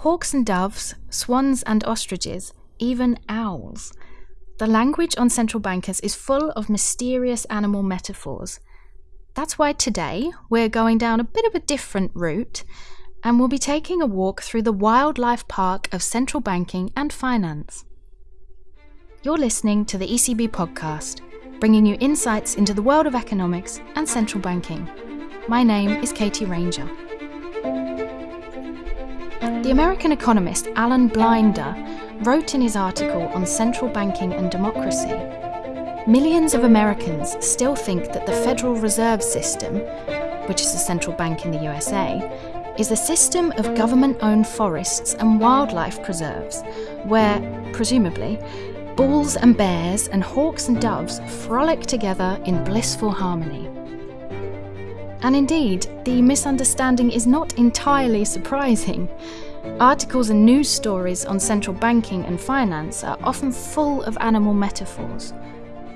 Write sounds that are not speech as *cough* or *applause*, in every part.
Hawks and doves, swans and ostriches, even owls. The language on central bankers is full of mysterious animal metaphors. That's why today we're going down a bit of a different route and we'll be taking a walk through the wildlife park of central banking and finance. You're listening to the ECB podcast, bringing you insights into the world of economics and central banking. My name is Katie Ranger. The American economist Alan Blinder wrote in his article on central banking and democracy Millions of Americans still think that the Federal Reserve System, which is the central bank in the USA, is a system of government owned forests and wildlife preserves where, presumably, bulls and bears and hawks and doves frolic together in blissful harmony. And indeed, the misunderstanding is not entirely surprising. Articles and news stories on central banking and finance are often full of animal metaphors.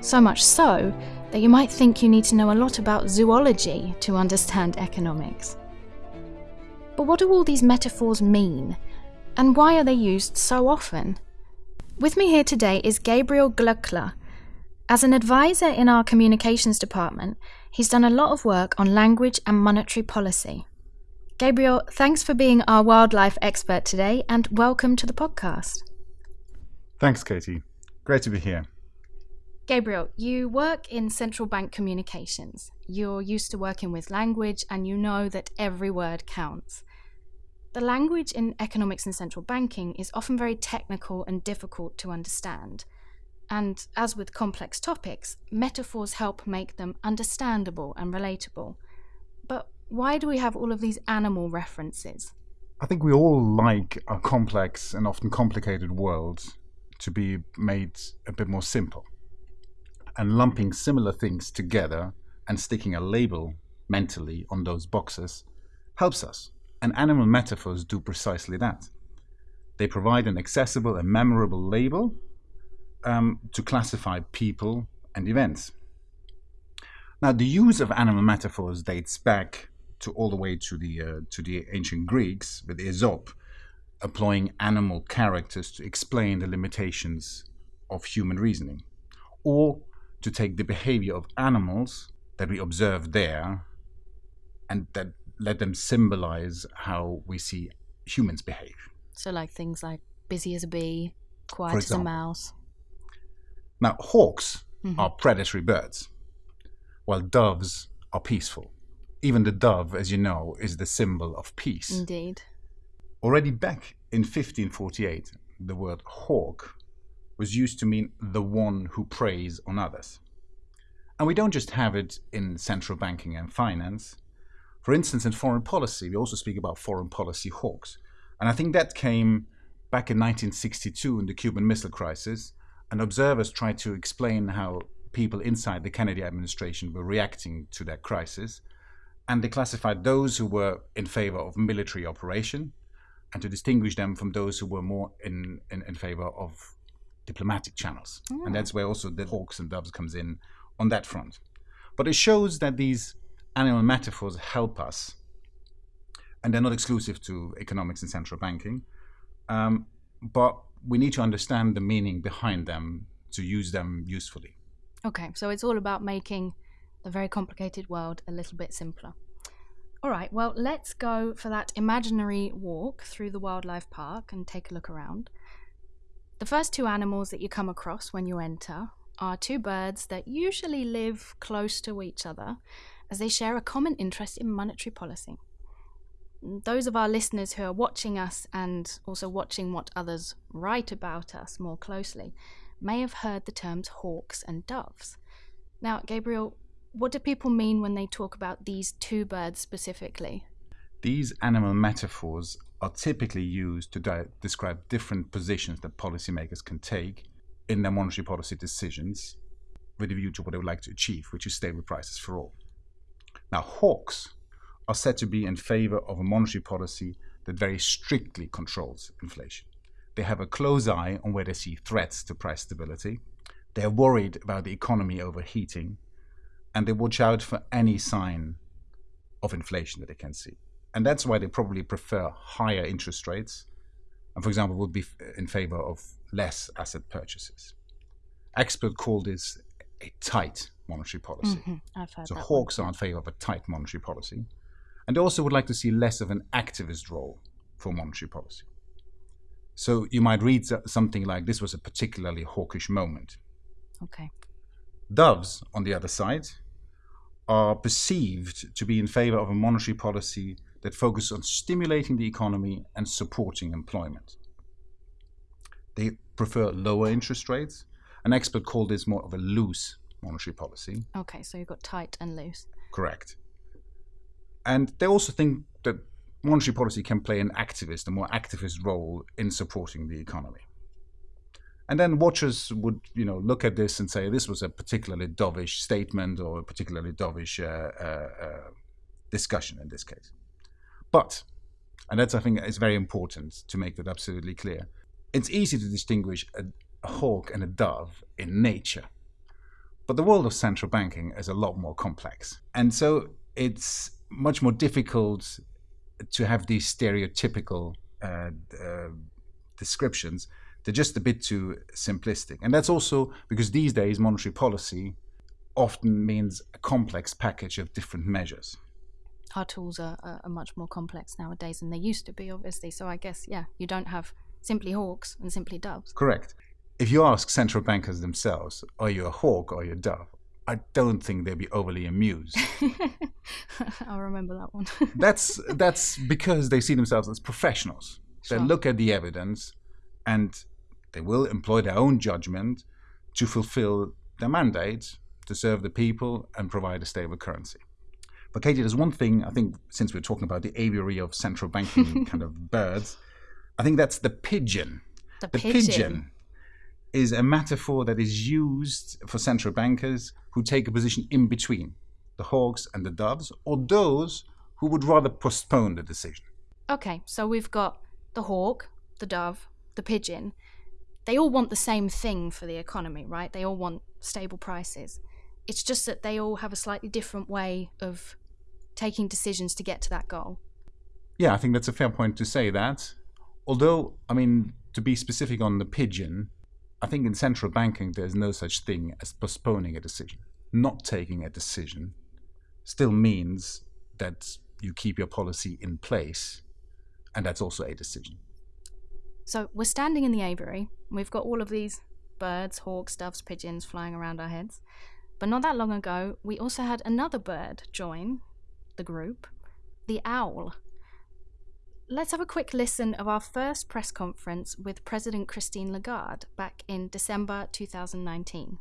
So much so that you might think you need to know a lot about zoology to understand economics. But what do all these metaphors mean? And why are they used so often? With me here today is Gabriel Glöckler. As an advisor in our communications department, he's done a lot of work on language and monetary policy. Gabriel, thanks for being our wildlife expert today and welcome to the podcast. Thanks, Katie. Great to be here. Gabriel, you work in central bank communications. You're used to working with language and you know that every word counts. The language in economics and central banking is often very technical and difficult to understand. And as with complex topics, metaphors help make them understandable and relatable. But why do we have all of these animal references? I think we all like our complex and often complicated world to be made a bit more simple. And lumping similar things together and sticking a label mentally on those boxes helps us. And animal metaphors do precisely that. They provide an accessible and memorable label um, to classify people and events. Now, the use of animal metaphors dates back to all the way to the uh, to the ancient Greeks with Aesop, employing animal characters to explain the limitations of human reasoning, or to take the behavior of animals that we observe there, and that let them symbolize how we see humans behave. So, like things like busy as a bee, quiet as a mouse. Now, hawks mm-hmm. are predatory birds, while doves are peaceful. Even the dove, as you know, is the symbol of peace. Indeed. Already back in 1548, the word hawk was used to mean the one who preys on others. And we don't just have it in central banking and finance. For instance, in foreign policy, we also speak about foreign policy hawks. And I think that came back in 1962 in the Cuban Missile Crisis, and observers tried to explain how people inside the Kennedy administration were reacting to that crisis. And they classified those who were in favor of military operation and to distinguish them from those who were more in, in, in favor of diplomatic channels. And that's where also the hawks and doves comes in on that front. But it shows that these animal metaphors help us, and they're not exclusive to economics and central banking. Um, but we need to understand the meaning behind them to use them usefully. Okay, so it's all about making the very complicated world a little bit simpler. All right, well, let's go for that imaginary walk through the wildlife park and take a look around. The first two animals that you come across when you enter are two birds that usually live close to each other as they share a common interest in monetary policy those of our listeners who are watching us and also watching what others write about us more closely may have heard the terms hawks and doves. Now, Gabriel, what do people mean when they talk about these two birds specifically? These animal metaphors are typically used to di- describe different positions that policymakers can take in their monetary policy decisions with a view to what they would like to achieve, which is stable prices for all. Now, hawks are said to be in favor of a monetary policy that very strictly controls inflation. They have a close eye on where they see threats to price stability. They're worried about the economy overheating, and they watch out for any sign of inflation that they can see. And that's why they probably prefer higher interest rates and, for example, would be in favor of less asset purchases. Experts call this a tight monetary policy. Mm-hmm. I've heard So that. one. hawks are in favor of a tight monetary policy. And they also would like to see less of an activist role for monetary policy. So you might read something like this was a particularly hawkish moment. Okay. Doves, on the other side, are perceived to be in favor of a monetary policy that focuses on stimulating the economy and supporting employment. They prefer lower interest rates. An expert called this more of a loose monetary policy. Okay, so you've got tight and loose. Correct. And they also think that monetary policy can play an activist, a more activist role in supporting the economy. And then watchers would, you know, look at this and say this was a particularly dovish statement or a particularly dovish uh, uh, uh, discussion in this case. But, and that's I think is very important to make that absolutely clear. It's easy to distinguish a, a hawk and a dove in nature. But the world of central banking is a lot more complex. And so it's much more difficult to have these stereotypical uh, uh, descriptions. They're just a bit too simplistic. And that's also because these days monetary policy often means a complex package of different measures. Our tools are, are, much more complex nowadays than they used to be, obviously. So I guess, yeah, you don't have simply hawks and simply doves. Correct. If you ask central bankers themselves, are you a hawk or are you a dove? I don't think they'd be overly amused. *laughs* I'll remember that one. *laughs* that's that's because they see themselves as professionals. They look at the evidence and they will employ their own judgment to fulfill their mandate to serve the people and provide a stable currency. But Katie, there's one thing I think since we're talking about the aviary of central banking *laughs* kind of birds, I think that's the pigeon. the The pigeon. pigeon is a metaphor that is used for central bankers who take a position in between the hawks and the doves, or those who would rather postpone the decision. Okay, so we've got the hawk, the dove, the pigeon. They all want the same thing for the economy, right? They all want stable prices. It's just that they all have a slightly different way of taking decisions to get to that goal. Yeah, I think that's a fair point to say that. Although, I mean, to be specific on the pigeon, I think in central banking there's no such thing as postponing a decision. Not taking a decision still means that you keep your policy in place, and that's also a decision. So we're standing in the aviary. We've got all of these birds, hawks, doves, pigeons flying around our heads. But not that long ago, we also had another bird join the group the owl. Let's have a quick listen of our first press conference with President Christine Lagarde back in December 2019.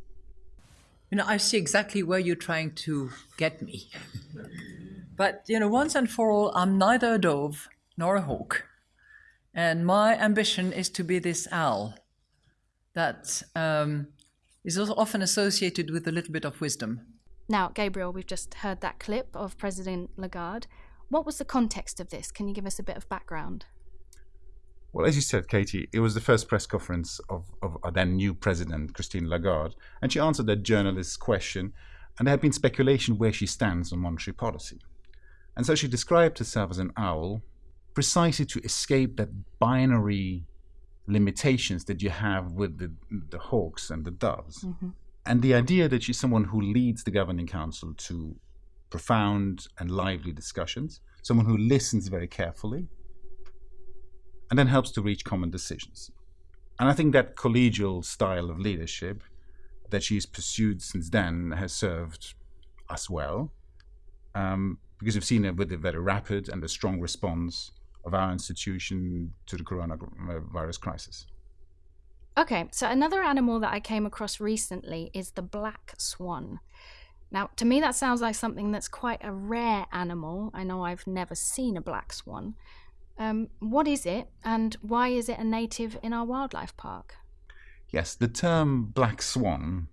You know, I see exactly where you're trying to get me. *laughs* But, you know, once and for all, I'm neither a dove nor a hawk. And my ambition is to be this owl that um, is also often associated with a little bit of wisdom. Now, Gabriel, we've just heard that clip of President Lagarde. What was the context of this? Can you give us a bit of background? Well, as you said, Katie, it was the first press conference of, of our then new president, Christine Lagarde, and she answered that journalist's question, and there had been speculation where she stands on monetary policy. And so she described herself as an owl precisely to escape that binary limitations that you have with the, the hawks and the doves. And the idea that she's someone who leads the governing council to profound and lively discussions, someone who listens very carefully, and then helps to reach common decisions. And I think that collegial style of leadership that she's pursued since then has served us well, um, because we've seen it with the very rapid and the strong response of our institution to the coronavirus crisis. Okay, so another animal that I came across recently is the black swan. Now, to me, that sounds like something that's quite a rare animal. I know I've never seen a black swan. Um, what is it, and why is it a native in our wildlife park? Yes, the term black swan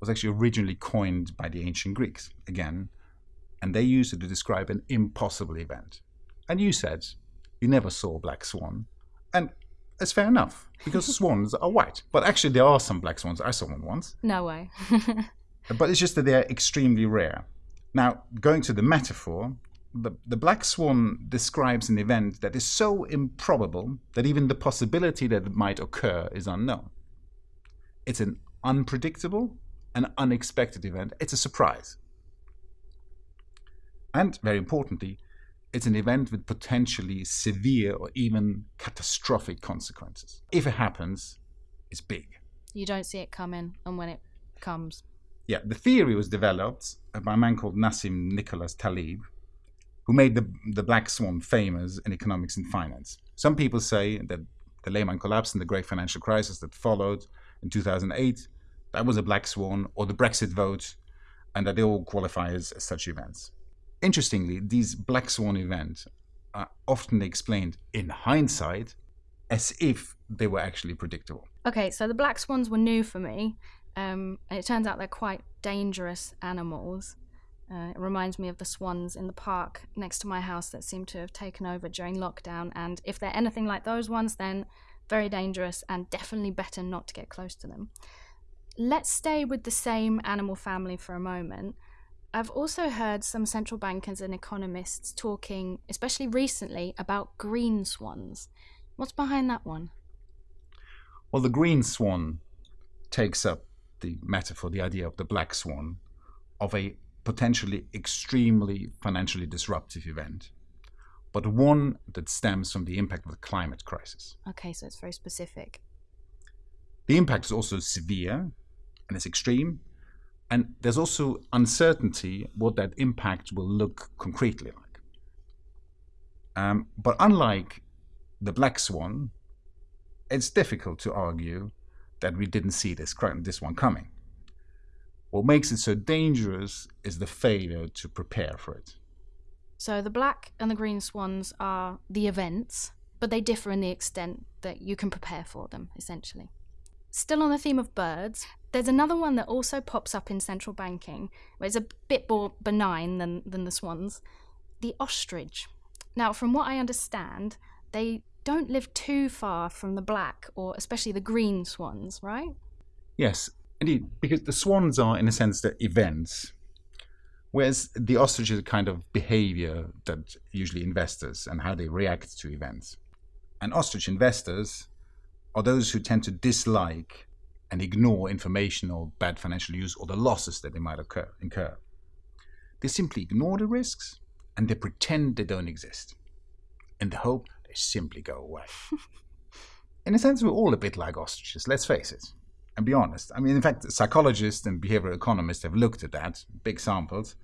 was actually originally coined by the ancient Greeks, again, and they used it to describe an impossible event. And you said you never saw a black swan, and it's fair enough, because *laughs* swans are white. But actually, there are some black swans. I saw one once. No way. *laughs* But it's just that they're extremely rare. Now, going to the metaphor, the, the black swan describes an event that is so improbable that even the possibility that it might occur is unknown. It's an unpredictable and unexpected event. It's a surprise. And very importantly, it's an event with potentially severe or even catastrophic consequences. If it happens, it's big. You don't see it coming, and when it comes. Yeah, the theory was developed by a man called Nassim Nicholas Taleb, who made the, the black swan famous in economics and finance. Some people say that the Lehman collapse and the great financial crisis that followed in 2008, that was a black swan, or the Brexit vote, and that they all qualify as, as such events. Interestingly, these black swan events are often explained in hindsight as if they were actually predictable. Okay, so the black swans were new for me, um, and it turns out they're quite dangerous animals. Uh, it reminds me of the swans in the park next to my house that seem to have taken over during lockdown. And if they're anything like those ones, then very dangerous and definitely better not to get close to them. Let's stay with the same animal family for a moment. I've also heard some central bankers and economists talking, especially recently, about green swans. What's behind that one? Well, the green swan takes up the metaphor, the idea of the black swan, of a potentially extremely financially disruptive event, but one that stems from the impact of the climate crisis. Okay, so it's very specific. The impact is also severe and it's extreme, and there's also uncertainty what that impact will look concretely like. Um, but unlike the black swan, it's difficult to argue that we didn't see this, this one coming. What makes it so dangerous is the failure to prepare for it. So the black and the green swans are the events, but they differ in the extent that you can prepare for them, essentially. Still on the theme of birds, there's another one that also pops up in central banking, it's a bit more benign than, than the swans the ostrich. Now, from what I understand, they don't live too far from the black or especially the green swans, right? Yes, Indeed, because the swans are, in a sense, the events, whereas the ostrich is a kind of behavior that usually investors and how they react to events. And ostrich investors are those who tend to dislike and ignore information or bad financial news or the losses that they might occur, incur. They simply ignore the risks and they pretend they don't exist in the hope they simply go away. *laughs* in a sense, we're all a bit like ostriches, let's face it and be honest. I mean, in fact, psychologists and behavioral economists have looked at that, big samples,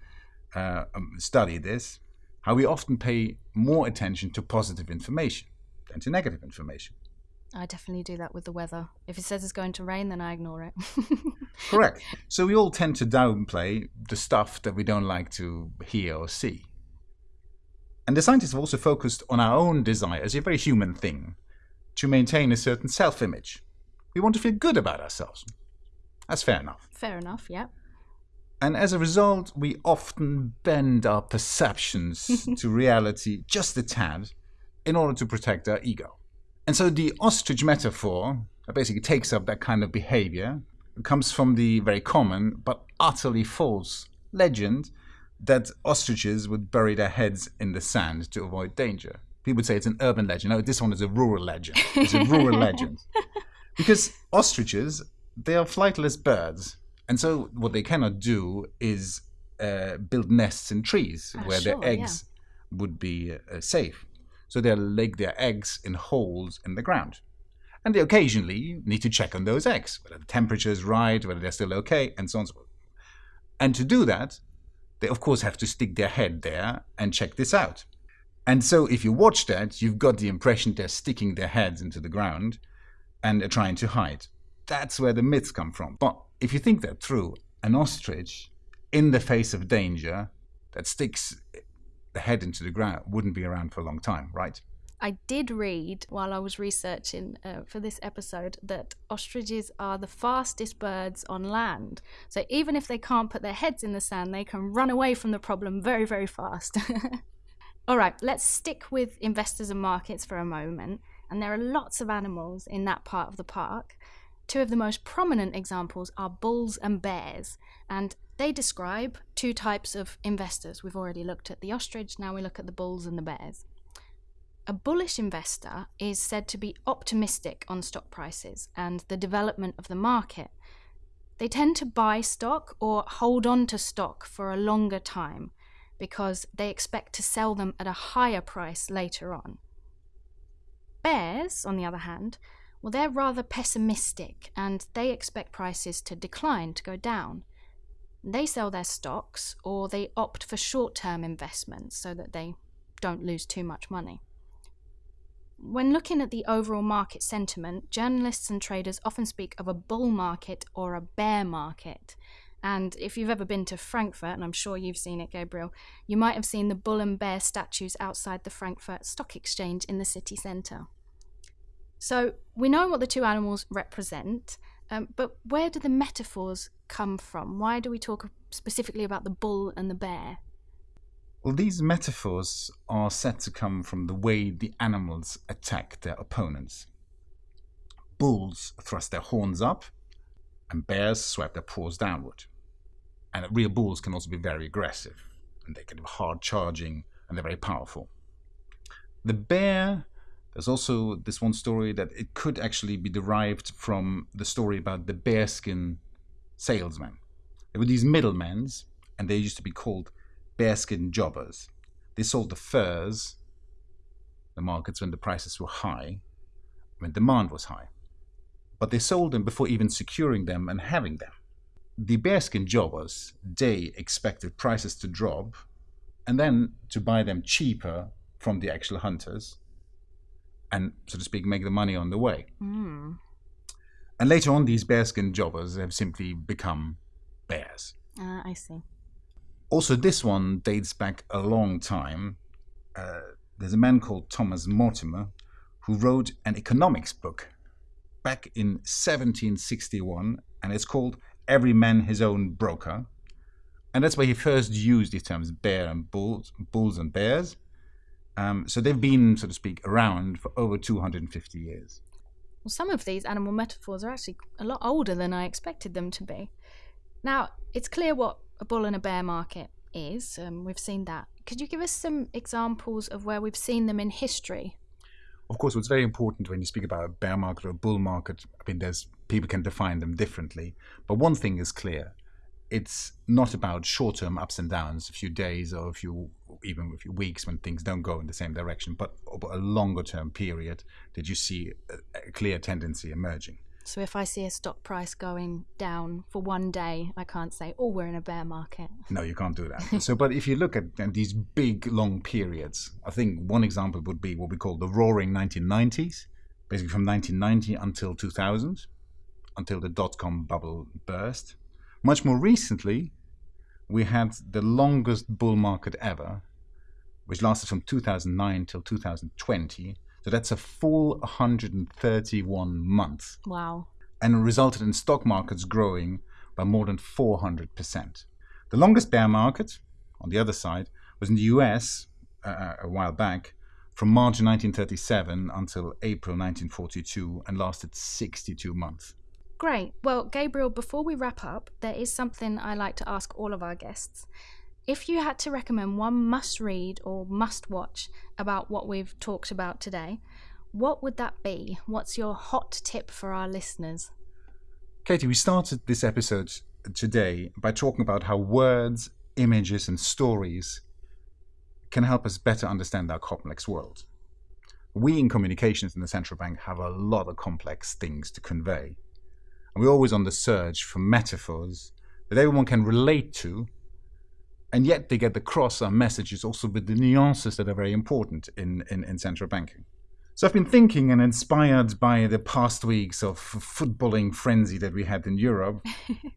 uh, um, studied this, how we often pay more attention to positive information than to negative information. I definitely do that with the weather. If it says it's going to rain, then I ignore it. *laughs* Correct. So we all tend to downplay the stuff that we don't like to hear or see. And the scientists have also focused on our own desire as a very human thing to maintain a certain self image we want to feel good about ourselves. That's fair enough. Fair enough, yeah. And as a result, we often bend our perceptions *laughs* to reality just a tad in order to protect our ego. And so the ostrich metaphor basically takes up that kind of behavior. It comes from the very common but utterly false legend that ostriches would bury their heads in the sand to avoid danger. People would say it's an urban legend. No, this one is a rural legend. It's a rural *laughs* legend. because ostriches they are flightless birds, and so what they cannot do is uh, build nests in trees Ah, where sure, their eggs would be uh, safe. So they lay their eggs in holes in the ground. And they occasionally need to check on those eggs, whether the temperature is right, whether they're still okay, and so on and so forth. And to do that, they of course have to stick their head there and check this out. And so if you watch that, you've got the impression they're sticking their heads into the ground and are trying to hide. That's where the myths come from. But if you think that through, an ostrich in the face of danger that sticks head into the ground wouldn't be around for a long time, right? I did read while I was researching uh, for this episode that ostriches are the fastest birds on land. So even if they can't put their heads in the sand, they can run away from the problem very, very fast. *laughs* All right, let's stick with investors and markets for a moment. And there are lots of animals in that part of the park. Two of the most prominent examples are bulls and bears. And They describe two types of investors. We've already looked at the ostrich, now we look at the bulls and the bears. A bullish investor is said to be optimistic on stock prices and the development of the market. They tend to buy stock or hold on to stock for a longer time because they expect to sell them at a higher price later on. Bears, on the other hand, well, they're rather pessimistic and they expect prices to decline, to go down. They sell their stocks or they opt for short term investments so that they don't lose too much money. When looking at the overall market sentiment, journalists and traders often speak of a bull market or a bear market. And if you've ever been to Frankfurt, and I'm sure you've seen it, Gabriel, you might have seen the bull and bear statues outside the Frankfurt Stock Exchange in the city centre. So we know what the two animals represent, um, but where do the metaphors come from? Why do we talk specifically about the bull and the bear? Well, these metaphors are said to come from the way the animals attack their opponents. Bulls thrust their horns up, and bears swipe their paws downward. And real bulls can also be very aggressive, and they can be hard charging, and they're very powerful. The bear there's also this one story that it could actually be derived from the story about the bearskin salesman. There were these middlemen, and they used to be called bearskin jobbers. They sold the furs, the markets when the prices were high, when demand was high. But they sold them before even securing them and having them. The bearskin jobbers, they expected prices to drop and then to buy them cheaper from the actual hunters and, so to speak, make the money on the way. Mm. And later on, these bearskin jobbers have simply become bears. Uh, I see. Also, this one dates back a long time. Uh, there's a man called Thomas Mortimer who wrote an economics book back in 1761, and it's called Every Man His Own Broker. And that's where he first used the terms bear and bulls, bulls and bears. Um, so they've been, so to speak, around for over 250 years. Well, some of these animal metaphors are actually a lot older than I expected them to be. Now, it's clear what a bull and a bear market is. Um, we've seen that. Could you give us some examples of where we've seen them in history? Of course, what's very important when you speak about a bear market or a bull market, I mean, there's people can define them differently. But one thing is clear: it's not about short-term ups and downs, a few days or a few even a few weeks when things don't go in the same direction, but over a longer-term period that you see a, a clear tendency emerging. So if I see a stock price going down for one day, I can't say, "Oh, we're in a bear market." No, you can't do that. *laughs* so, but if you look at these big, long periods, I think one example would be what we call the Roaring 1990s, basically from 1990 until 2000, until the dot-com bubble burst. Much more recently, we had the longest bull market ever, which lasted from 2009 till 2020. So that's a full 131 months. Wow. And resulted in stock markets growing by more than 400%. The longest bear market, on the other side, was in the US uh, a while back, from March 1937 until April 1942, and lasted 62 months. Great. Well, Gabriel, before we wrap up, there is something I like to ask all of our guests. If you had to recommend one must read or must watch about what we've talked about today, what would that be? What's your hot tip for our listeners? Katie, we started this episode today by talking about how words, images, and stories can help us better understand our complex world. We in communications in the central bank have a lot of complex things to convey. And we're always on the search for metaphors that everyone can relate to, and yet they get across our messages also with the nuances that are very important in, in, in central banking. So I've been thinking and inspired by the past weeks of footballing frenzy that we had in Europe.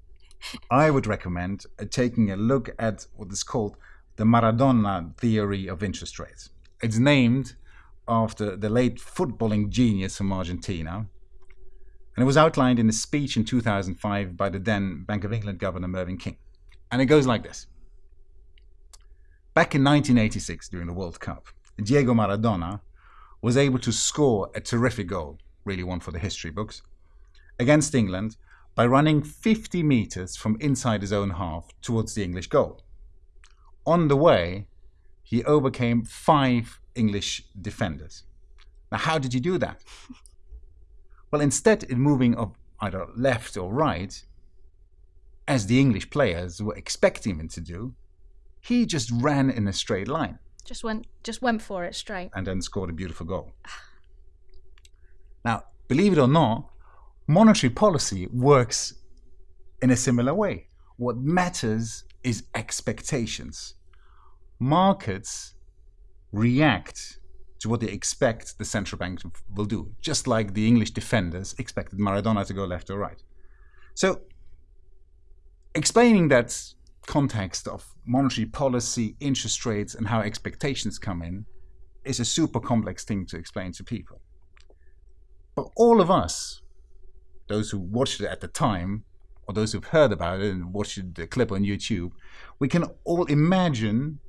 *laughs* I would recommend uh, taking a look at what is called the Maradona theory of interest rates. It's named after the late footballing genius from Argentina, and it was outlined in a speech in 2005 by the then Bank of England Governor Mervyn King. And it goes like this Back in 1986, during the World Cup, Diego Maradona was able to score a terrific goal, really one for the history books, against England by running 50 meters from inside his own half towards the English goal. On the way, he overcame five English defenders. Now, how did he do that? Well, instead of moving up either left or right, as the English players were expecting him to do, he just ran in a straight line. Just went, just went for it straight. And then scored a beautiful goal. now, believe it or not, monetary policy works in a similar way. What matters is expectations. Markets react to what they expect the central bank will do, just like the English defenders expected Maradona to go left or right. So, explaining that context of monetary policy, interest rates, and how expectations come in is a super complex thing to explain to people. But all of us, those who watched it at the time, or those who've heard about it and watched the clip on YouTube, we can all imagine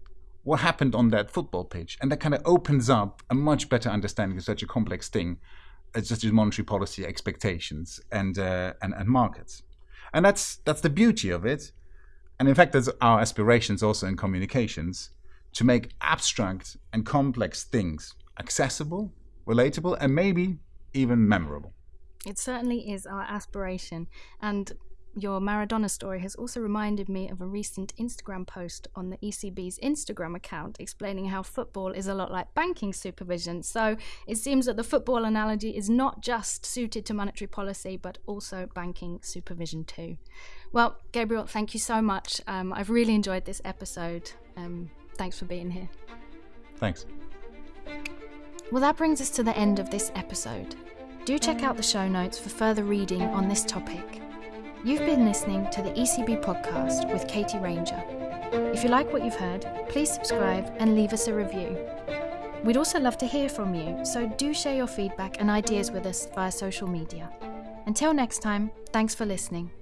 what happened on that football pitch. And that kind of opens up a much better understanding of such a complex thing as just these monetary policy expectations and, uh, and, and markets. And that's, that's the beauty of it. And in fact, that's our aspirations also in communications to make abstract and complex things accessible, relatable, and maybe even memorable. It certainly is our aspiration. And your Maradona story has also reminded me of a recent Instagram post on the ECB's Instagram account explaining how football is a lot like banking supervision. So it seems that the football analogy is not just suited to monetary policy, but also banking supervision too. Well, Gabriel, thank you so much. Um, I've really enjoyed this episode. Um, thanks for being here. Thanks. Well, that brings us to the end of this episode. Do check out the show notes for further reading on this topic. You've been listening to the ECB podcast with Katie Ranger. If you like what you've heard, please subscribe and leave us a review. We'd also love to hear from you, so do share your feedback and ideas with us via social media. Until next time, thanks for listening.